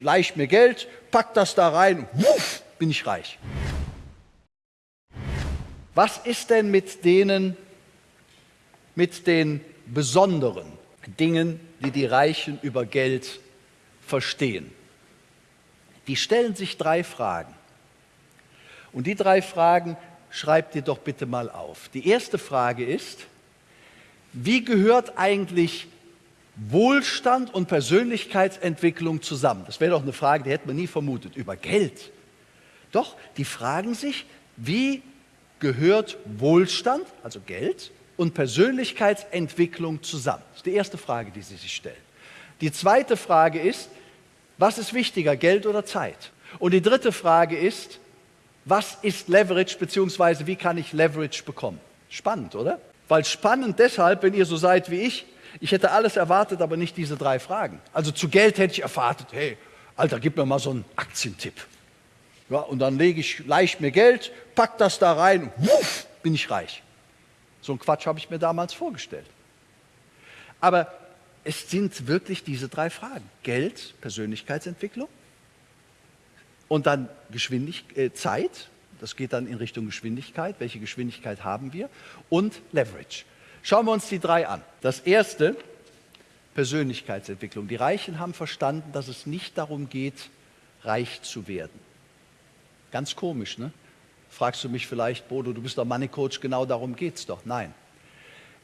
leicht mir Geld, pack das da rein, wuff, bin ich reich. Was ist denn mit denen, mit den besonderen Dingen, die die Reichen über Geld verstehen? Die stellen sich drei Fragen. Und die drei Fragen schreibt ihr doch bitte mal auf. Die erste Frage ist, wie gehört eigentlich Wohlstand und Persönlichkeitsentwicklung zusammen? Das wäre doch eine Frage, die hätte man nie vermutet, über Geld. Doch, die fragen sich, wie gehört Wohlstand, also Geld, und Persönlichkeitsentwicklung zusammen? Das ist die erste Frage, die sie sich stellen. Die zweite Frage ist, was ist wichtiger, Geld oder Zeit? Und die dritte Frage ist, was ist Leverage, beziehungsweise wie kann ich Leverage bekommen? Spannend, oder? Weil spannend deshalb, wenn ihr so seid wie ich, ich hätte alles erwartet, aber nicht diese drei Fragen. Also zu Geld hätte ich erwartet, hey, Alter, gib mir mal so einen Aktientipp. Ja, und dann lege ich leicht mir Geld, pack das da rein, wuff, bin ich reich. So ein Quatsch habe ich mir damals vorgestellt. Aber es sind wirklich diese drei Fragen. Geld, Persönlichkeitsentwicklung und dann Geschwindigkeit, äh, Zeit, das geht dann in Richtung Geschwindigkeit, welche Geschwindigkeit haben wir, und Leverage. Schauen wir uns die drei an. Das erste, Persönlichkeitsentwicklung. Die Reichen haben verstanden, dass es nicht darum geht, reich zu werden. Ganz komisch, ne? Fragst du mich vielleicht, Bodo, du bist doch Money Coach, genau darum geht es doch. Nein.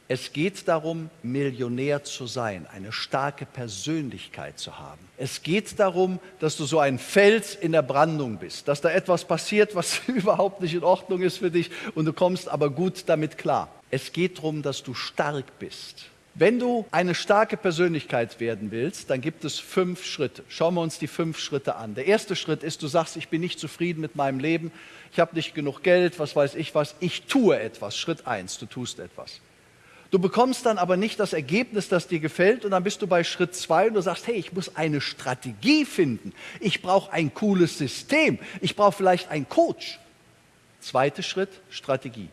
Es geht darum, Millionär zu sein, eine starke Persönlichkeit zu haben. Es geht darum, dass du so ein Fels in der Brandung bist, dass da etwas passiert, was überhaupt nicht in Ordnung ist für dich und du kommst aber gut damit klar. Es geht darum, dass du stark bist. Wenn du eine starke Persönlichkeit werden willst, dann gibt es fünf Schritte. Schauen wir uns die fünf Schritte an. Der erste Schritt ist, du sagst, ich bin nicht zufrieden mit meinem Leben, ich habe nicht genug Geld, was weiß ich was, ich tue etwas. Schritt eins, du tust etwas. Du bekommst dann aber nicht das Ergebnis, das dir gefällt und dann bist du bei Schritt zwei und du sagst, hey, ich muss eine Strategie finden. Ich brauche ein cooles System. Ich brauche vielleicht einen Coach. Zweiter Schritt, Strategie.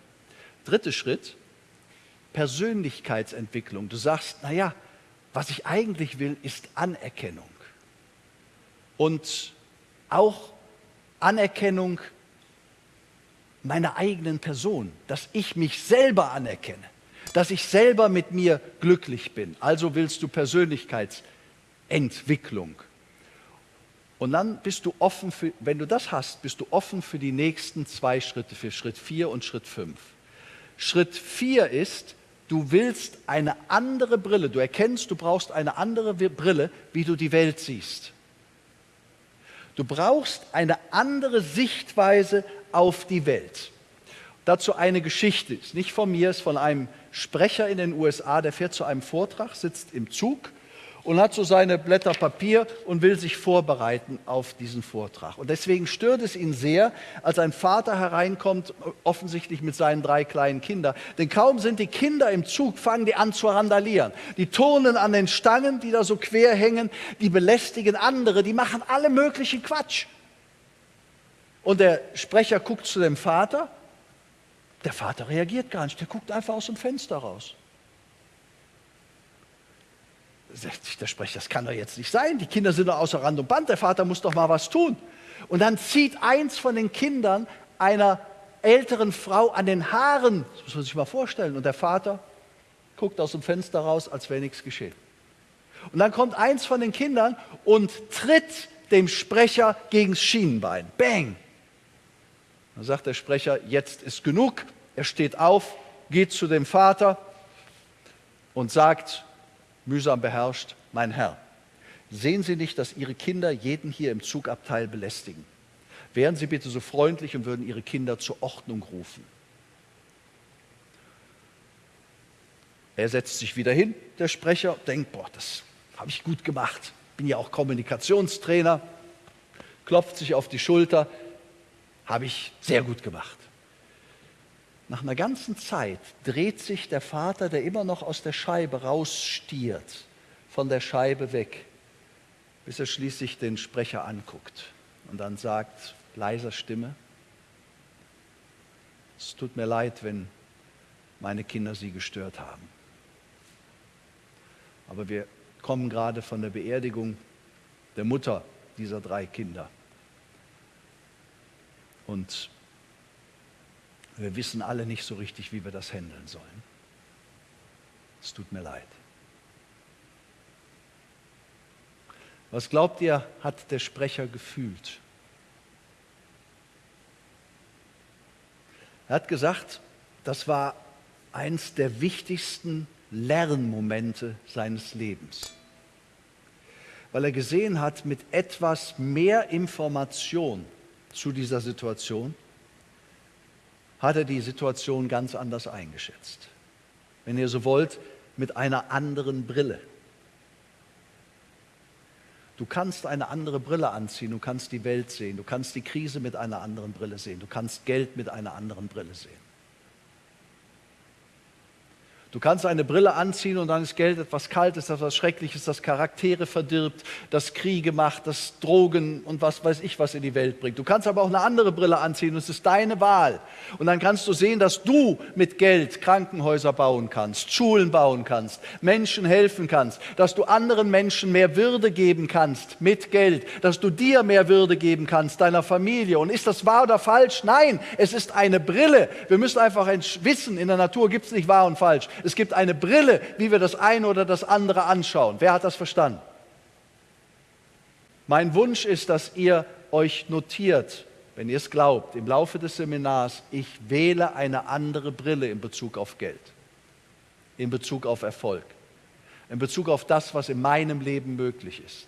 Dritter Schritt, Persönlichkeitsentwicklung. Du sagst, naja, was ich eigentlich will, ist Anerkennung. Und auch Anerkennung meiner eigenen Person, dass ich mich selber anerkenne dass ich selber mit mir glücklich bin. Also willst du Persönlichkeitsentwicklung. Und dann bist du offen, für, wenn du das hast, bist du offen für die nächsten zwei Schritte, für Schritt 4 und Schritt 5. Schritt 4 ist, du willst eine andere Brille, du erkennst, du brauchst eine andere Brille, wie du die Welt siehst. Du brauchst eine andere Sichtweise auf die Welt. Dazu eine Geschichte, ist nicht von mir, ist von einem Sprecher in den USA, der fährt zu einem Vortrag, sitzt im Zug und hat so seine Blätter Papier und will sich vorbereiten auf diesen Vortrag. Und deswegen stört es ihn sehr, als ein Vater hereinkommt, offensichtlich mit seinen drei kleinen Kindern. Denn kaum sind die Kinder im Zug, fangen die an zu randalieren. Die turnen an den Stangen, die da so quer hängen, die belästigen andere, die machen alle möglichen Quatsch. Und der Sprecher guckt zu dem Vater der Vater reagiert gar nicht, der guckt einfach aus dem Fenster raus. Der Sprecher, das kann doch jetzt nicht sein. Die Kinder sind doch außer Rand und Band, der Vater muss doch mal was tun. Und dann zieht eins von den Kindern einer älteren Frau an den Haaren, das muss man sich mal vorstellen, und der Vater guckt aus dem Fenster raus, als wäre nichts geschehen. Und dann kommt eins von den Kindern und tritt dem Sprecher gegen das Schienenbein. Bang! Dann sagt der Sprecher, jetzt ist genug. Er steht auf, geht zu dem Vater und sagt, mühsam beherrscht, mein Herr, sehen Sie nicht, dass Ihre Kinder jeden hier im Zugabteil belästigen? Wären Sie bitte so freundlich und würden Ihre Kinder zur Ordnung rufen. Er setzt sich wieder hin, der Sprecher, denkt, boah, das habe ich gut gemacht. Bin ja auch Kommunikationstrainer, klopft sich auf die Schulter, habe ich sehr gut gemacht. Nach einer ganzen Zeit dreht sich der Vater, der immer noch aus der Scheibe rausstiert, von der Scheibe weg, bis er schließlich den Sprecher anguckt und dann sagt, leiser Stimme, es tut mir leid, wenn meine Kinder Sie gestört haben. Aber wir kommen gerade von der Beerdigung der Mutter dieser drei Kinder. Und wir wissen alle nicht so richtig, wie wir das handeln sollen. Es tut mir leid. Was glaubt ihr, hat der Sprecher gefühlt? Er hat gesagt, das war eins der wichtigsten Lernmomente seines Lebens, weil er gesehen hat, mit etwas mehr Information zu dieser Situation hat er die Situation ganz anders eingeschätzt. Wenn ihr so wollt, mit einer anderen Brille. Du kannst eine andere Brille anziehen, du kannst die Welt sehen, du kannst die Krise mit einer anderen Brille sehen, du kannst Geld mit einer anderen Brille sehen. Du kannst eine Brille anziehen und dann ist Geld etwas Kaltes, etwas Schreckliches, das Charaktere verdirbt, das Kriege macht, das Drogen und was weiß ich was in die Welt bringt. Du kannst aber auch eine andere Brille anziehen und es ist deine Wahl. Und dann kannst du sehen, dass du mit Geld Krankenhäuser bauen kannst, Schulen bauen kannst, Menschen helfen kannst, dass du anderen Menschen mehr Würde geben kannst mit Geld, dass du dir mehr Würde geben kannst, deiner Familie. Und ist das wahr oder falsch? Nein, es ist eine Brille. Wir müssen einfach wissen, in der Natur gibt es nicht wahr und falsch. Es gibt eine Brille, wie wir das eine oder das andere anschauen. Wer hat das verstanden? Mein Wunsch ist, dass ihr euch notiert, wenn ihr es glaubt, im Laufe des Seminars, ich wähle eine andere Brille in Bezug auf Geld, in Bezug auf Erfolg, in Bezug auf das, was in meinem Leben möglich ist.